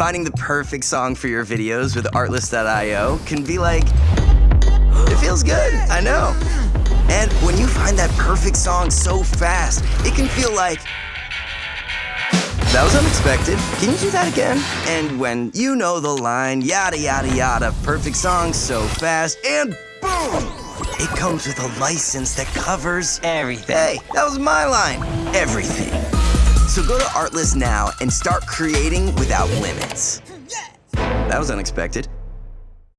Finding the perfect song for your videos with Artlist.io can be like, it feels good, I know. And when you find that perfect song so fast, it can feel like, that was unexpected. Can you do that again? And when you know the line, yada, yada, yada, perfect song so fast, and boom! It comes with a license that covers everything. Hey, that was my line. Everything. So go to Artlist now and start creating without limits. That was unexpected.